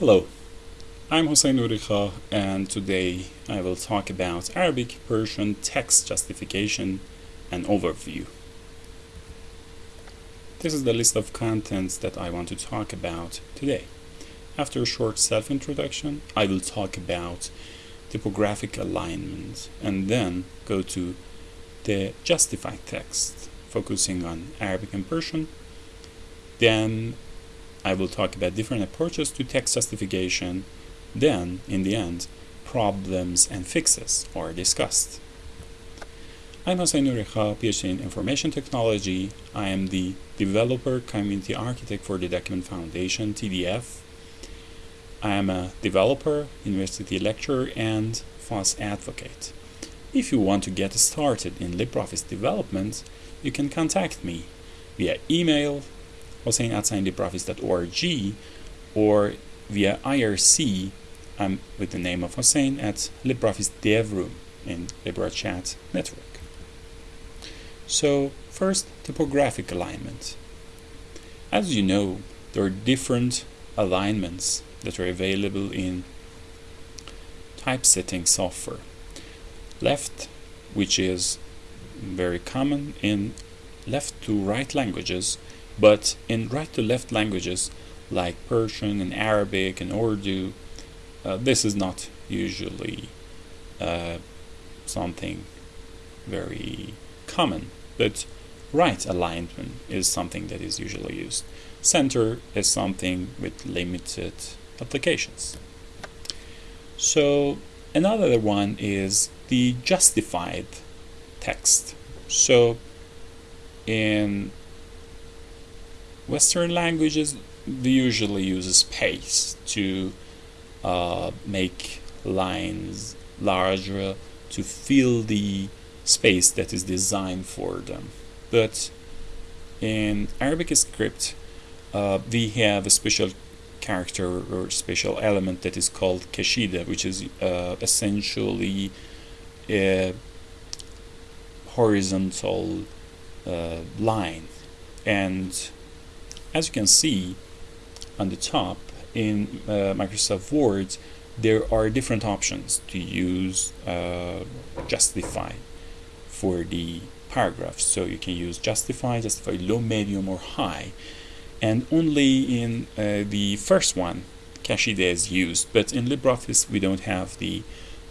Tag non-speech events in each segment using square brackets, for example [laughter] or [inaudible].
Hello, I'm Hossein Nourikhah and today I will talk about Arabic Persian text justification and overview. This is the list of contents that I want to talk about today. After a short self-introduction, I will talk about typographic alignment and then go to the justified text, focusing on Arabic and Persian. Then I will talk about different approaches to text justification. Then, in the end, problems and fixes are discussed. I'm Hossein Nourikhah, PhD in Information Technology. I am the Developer Community Architect for the Document Foundation, TDF. I am a developer, university lecturer, and FOSS advocate. If you want to get started in LibreOffice development, you can contact me via email, hossein at libreoffice.org, or via IRC, I'm um, with the name of Hossein at LibreOffice Dev Room in Libera.Chat Network. So, first, typographic alignment. As you know, there are different alignments that are available in typesetting software. Left, which is very common in left to right languages, but in right to left languages like Persian and Arabic and Urdu, uh, this is not usually uh, something very common but right alignment is something that is usually used. Center is something with limited applications. So another one is the justified text. So in Western languages, we usually use space to uh, make lines larger to fill the space that is designed for them. But in Arabic script, uh, we have a special character or special element that is called kashida, which is uh, essentially a horizontal uh, line. And as you can see on the top in uh, Microsoft Word, there are different options to use uh, justify for the paragraphs. So you can use justify, justify low, medium, or high. And only in uh, the first one, Kashida is used. But in LibreOffice, we don't have the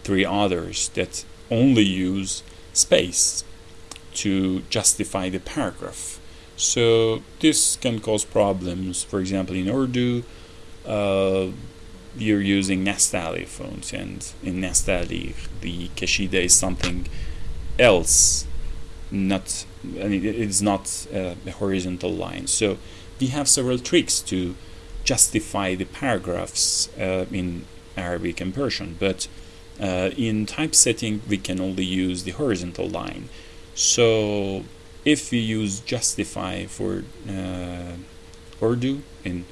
three others that only use space to justify the paragraph. So this can cause problems. For example, in Urdu, uh, you're using Nastaliq fonts, and in Nastaliq, the Kashida is something else not I mean, it is not a horizontal line so we have several tricks to justify the paragraphs uh, in Arabic and Persian but uh, in typesetting we can only use the horizontal line so if we use justify for uh, Urdu in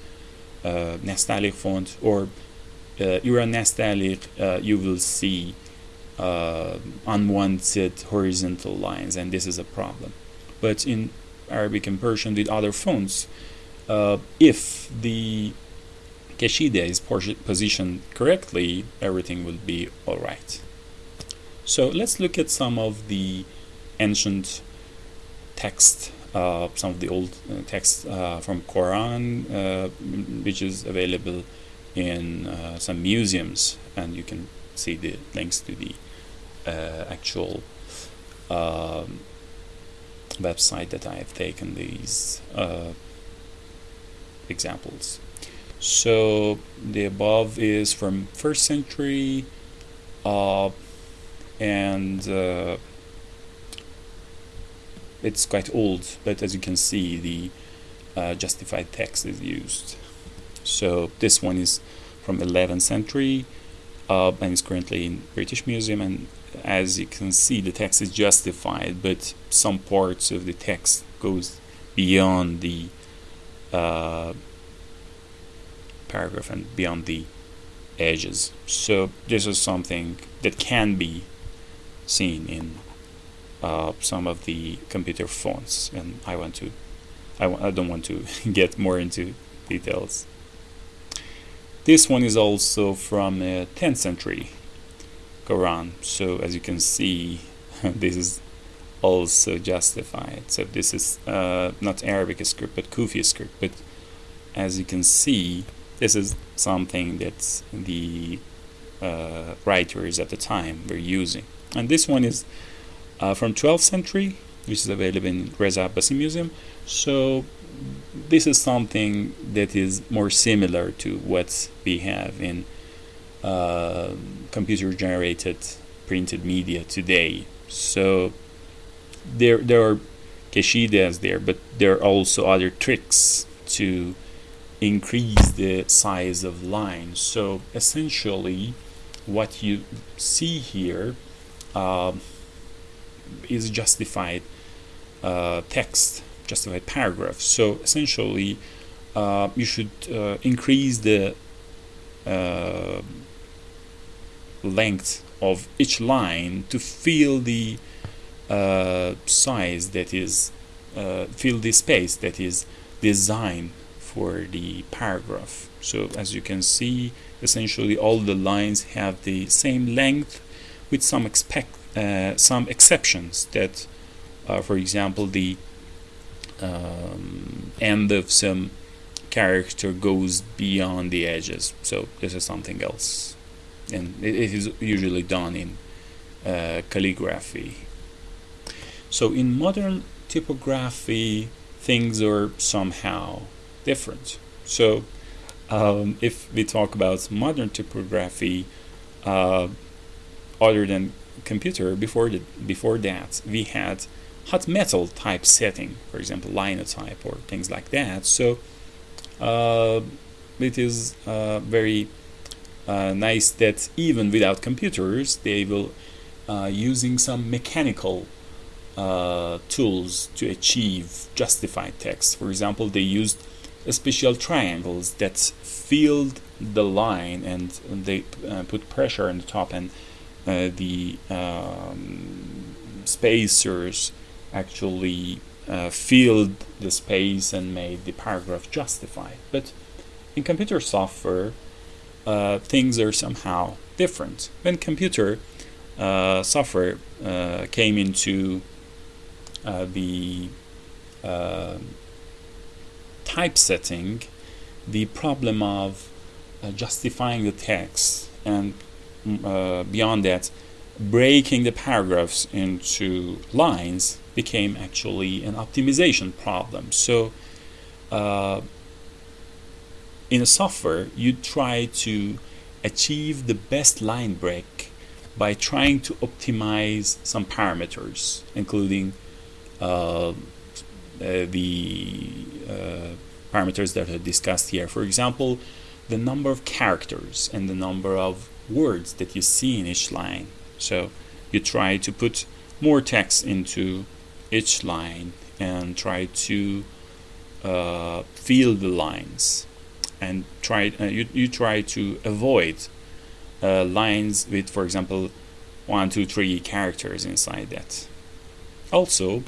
uh, Nastaliq font or uh, Iran Nastaliq uh, you will see uh, unwanted horizontal lines and this is a problem. But in Arabic and Persian with other fonts uh, if the Kashida is positioned correctly everything will be alright. So let's look at some of the ancient text uh, some of the old uh, text uh, from Quran which is available in some museums and you can see the links to the actual um, website that I have taken these examples. So the above is from first century uh, and uh, it's quite old but as you can see the uh, justified text is used. So this one is from 11th century uh, and is currently in British Museum and as you can see the text is justified but some parts of the text goes beyond the uh, paragraph and beyond the edges so this is something that can be seen in uh, some of the computer fonts and I want to I w I don't want to [laughs] get more into details. This one is also from uh, 10th century Quran. So as you can see [laughs] this is also justified. So this is uh, not Arabic script but Kufi script. But as you can see this is something that the uh, writers at the time were using. And this one is uh, from 12th century which is available in Reza Abbasi Museum. So this is something that is more similar to what we have in uh, computer generated printed media today. So there there are kashidas there but there are also other tricks to increase the size of lines so essentially what you see here uh, is justified uh, text justified paragraph. So essentially uh, you should uh, increase the uh, length of each line to fill the uh, size that is fill the space that is designed for the paragraph. So as you can see essentially all the lines have the same length with some expect some exceptions that uh, for example the um, end of some character goes beyond the edges. So this is something else. And it, it is usually done in uh, calligraphy. So in modern typography things are somehow different. So um, if we talk about modern typography uh, other than computer before the, before that we had hot metal typesetting for example linotype or things like that. So uh, it is uh, very uh, nice that even without computers they will uh, using some mechanical uh, tools to achieve justified text. For example they used special triangles that filled the line and they uh, put pressure on the top and the um, spacers actually uh, filled the space and made the paragraph justified. But in computer software, uh, things are somehow different. When computer uh, software uh, came into uh, the typesetting, the problem of uh, justifying the text and uh, beyond that breaking the paragraphs into lines became actually an optimization problem so uh, in a software you try to achieve the best line break by trying to optimize some parameters including uh, uh, the uh, parameters that are discussed here. For example, the number of characters and the number of words that you see in each line. So you try to put more text into each line and try to uh, fill the lines and try uh, you, you try to avoid uh, lines with for example one two three characters inside that also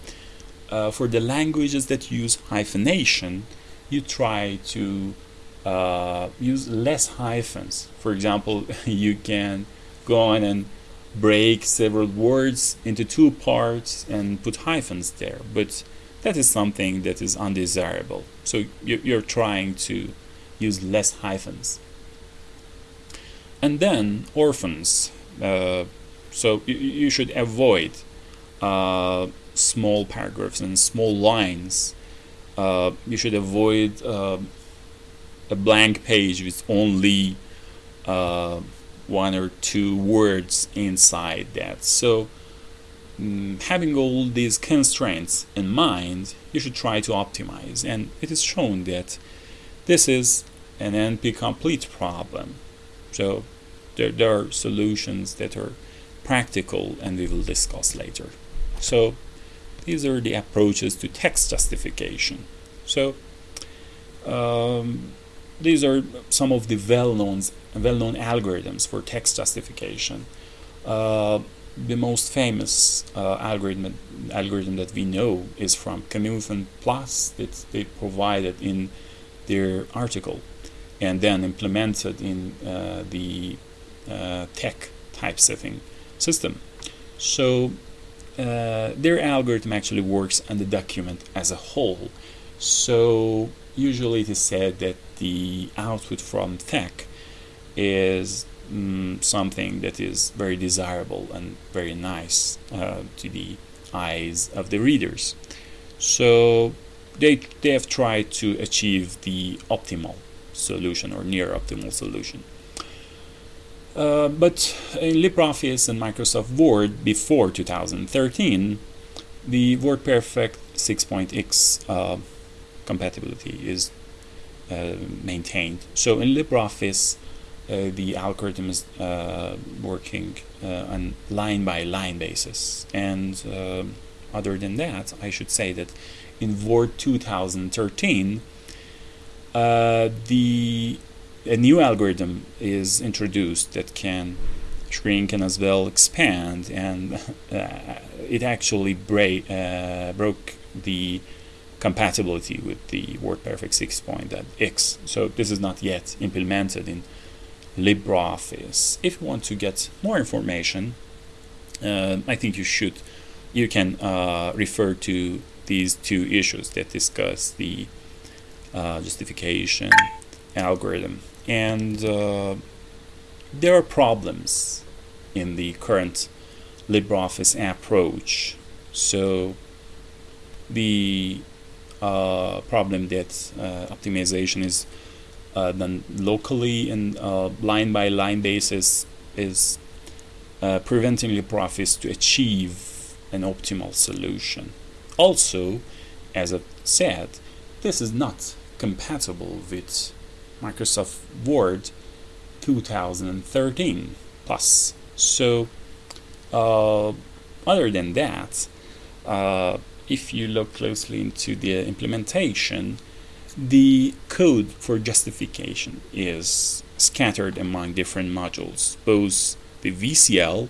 uh, for the languages that use hyphenation you try to uh, use less hyphens. For example, [laughs] you can go on and break several words into two parts and put hyphens there, but that is something that is undesirable. So you're trying to use less hyphens. And then orphans. Uh, so you, should avoid uh, small paragraphs and small lines uh, you should avoid uh, a blank page with only uh, one or two words inside that. So mm, having all these constraints in mind, you should try to optimize. And it is shown that this is an NP complete problem. So there, there are solutions that are practical and we will discuss later. So these are the approaches to text justification. So um, these are some of the well-known well-known algorithms for text justification. Uh, the most famous uh, algorithm algorithm that we know is from Knuth and Plass that they provided in their article. and then implemented in uh, the uh, TeX typesetting system. So uh, their algorithm actually works on the document as a whole. So usually it is said that the output from TeX is mm, something that is very desirable and very nice uh, to the eyes of the readers. So they, they have tried to achieve the optimal solution or near optimal solution. Uh, but in LibreOffice and Microsoft Word before 2013, the WordPerfect 6.x uh, compatibility is maintained. So in LibreOffice, uh, the algorithm is uh, working uh, on line by line basis. And other than that, I should say that in Word 2013, the a new algorithm is introduced that can shrink and as well expand and [laughs] uh, it actually break, uh, broke the compatibility with the WordPerfect 6.x so this is not yet implemented in LibreOffice. If you want to get more information uh, I think you should you can uh, refer to these two issues that discuss the uh, justification algorithm. And uh, there are problems in the current LibreOffice approach. So the uh, problem that uh, optimization is uh, done locally and uh, line by line basis is uh, preventing LibreOffice to achieve an optimal solution. Also, as I said, this is not compatible with Microsoft Word 2013 plus. So, uh, other than that, if you look closely into the implementation, the code for justification is scattered among different modules, both the VCL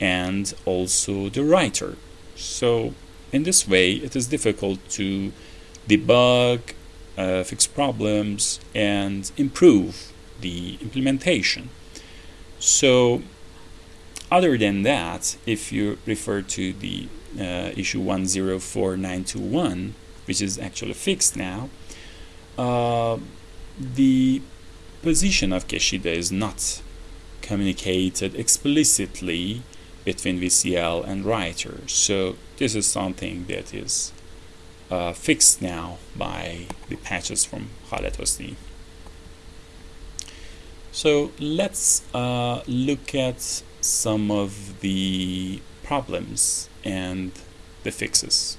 and also the writer. So, in this way, it is difficult to debug uh, fix problems, and improve the implementation. So, other than that, if you refer to the uh, issue 104921, which is actually fixed now, uh, the position of Kashida is not communicated explicitly between VCL and writer. So this is something that is uh, fixed now by the patches from Khaled. So let's uh, look at some of the problems and the fixes.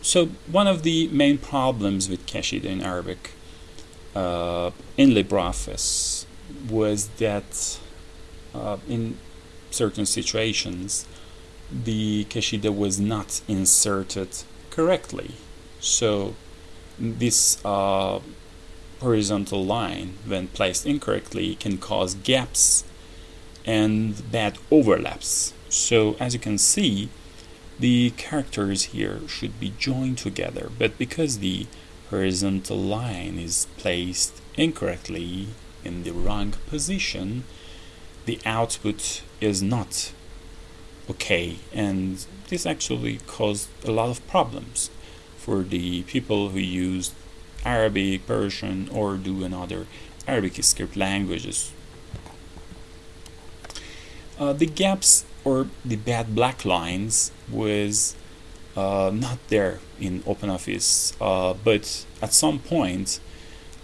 So one of the main problems with Kashida in Arabic uh, in LibreOffice was that uh, in certain situations the Kashida was not inserted correctly. So this uh, horizontal line, when placed incorrectly, can cause gaps and bad overlaps. So as you can see, the characters here should be joined together, but because the horizontal line is placed incorrectly in the wrong position, the output is not okay and this actually caused a lot of problems for the people who use Arabic, Persian or do another Arabic script languages. Uh, the gaps or the bad black lines was uh, not there in OpenOffice, uh, but at some point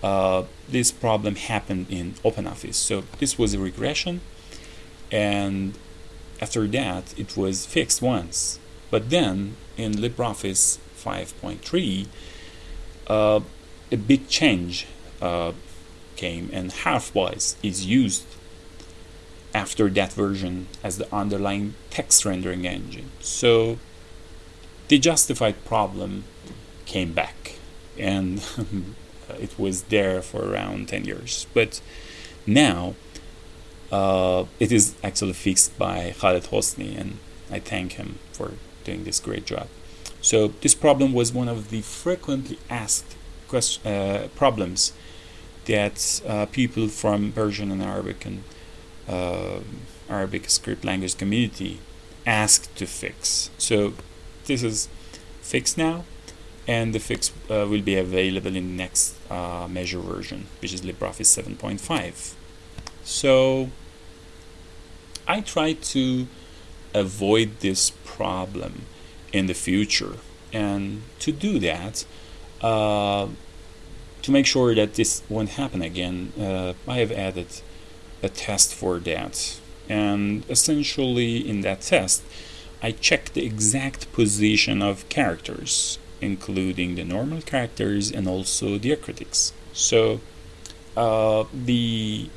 uh, this problem happened in OpenOffice. So this was a regression and after that, it was fixed once. But then, in LibreOffice 5.3, uh, a big change uh, came, and HarfBuzz is used after that version as the underlying text rendering engine. So the justified problem came back, and [laughs] it was there for around 10 years. But now, uh, it is actually fixed by Khaled Hosni, and I thank him for doing this great job. So this problem was one of the frequently asked uh, problems that uh, people from Persian and Arabic and uh, Arabic script language community asked to fix. So this is fixed now, and the fix uh, will be available in the next uh, Measure version, which is LibreOffice 7.5. So I try to avoid this problem in the future, and to do that, uh, to make sure that this won't happen again, uh, I have added a test for that. And essentially, in that test, I check the exact position of characters, including the normal characters and also diacritics. So, uh, the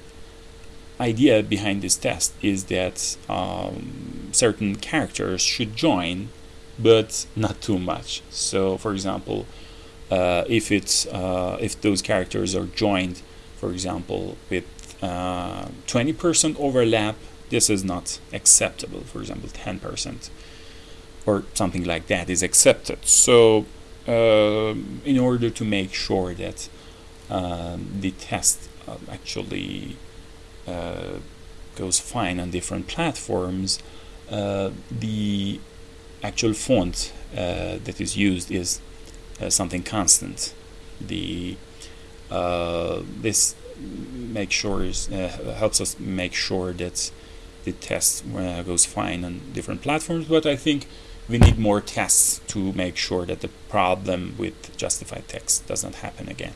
idea behind this test is that um, certain characters should join, but not too much. So, for example, uh, if it's uh, if those characters are joined, for example, with 20% uh, overlap, this is not acceptable. For example, 10% or something like that is accepted. So, um, in order to make sure that um, the test uh, actually uh, goes fine on different platforms, uh, the actual font that is used is something constant. The this make sure uh, helps us make sure that the test uh, goes fine on different platforms but I think we need more tests to make sure that the problem with justified text doesn't happen again.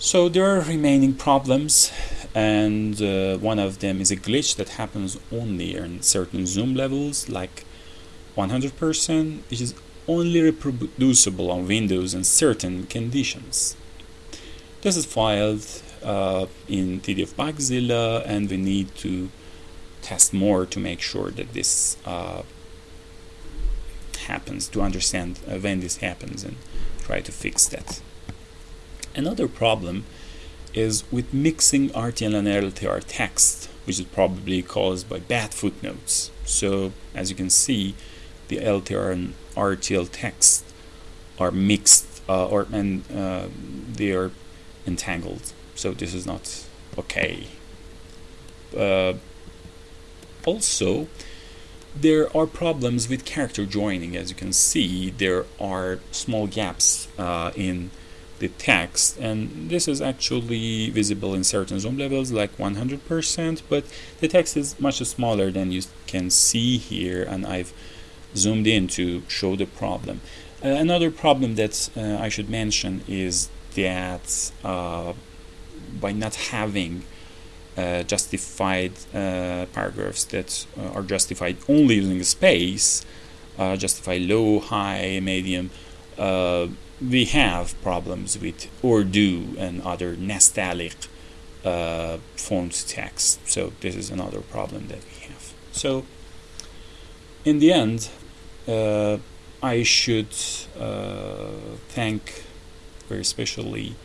So there are remaining problems and uh, one of them is a glitch that happens only in certain zoom levels like 100% which is only reproducible on Windows in certain conditions this is filed uh, in TDF Bugzilla and we need to test more to make sure that this uh, happens, to understand uh, when this happens and try to fix that. Another problem is with mixing RTL and LTR text, which is probably caused by bad footnotes. So as you can see, the LTR and RTL text are mixed uh, or and uh, they are entangled. So this is not okay. Uh, also there are problems with character joining. As you can see there are small gaps uh, in the text. And this is actually visible in certain zoom levels like 100% but the text is much smaller than you can see here and I've zoomed in to show the problem. Uh, another problem that uh, I should mention is that uh, by not having uh, justified uh, paragraphs that uh, are justified only using space, uh, justify low, high, medium, uh, we have problems with Urdu and other Nastaliq font text. So this is another problem that we have. So in the end, I should thank very especially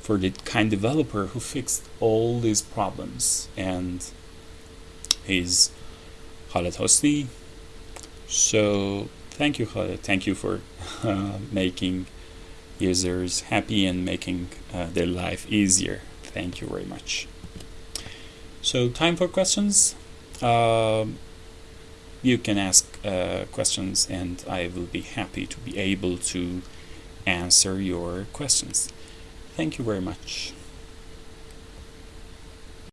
for the kind developer who fixed all these problems. And he's Khaled Hosni. So thank you Khaled. Thank you for [laughs] uh, making users happy and making uh, their life easier. Thank you very much. So time for questions? Uh, you can ask uh, questions and I will be happy to be able to answer your questions. Thank you very much.